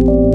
you